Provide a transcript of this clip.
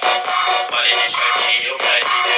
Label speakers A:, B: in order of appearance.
A: by pra Opus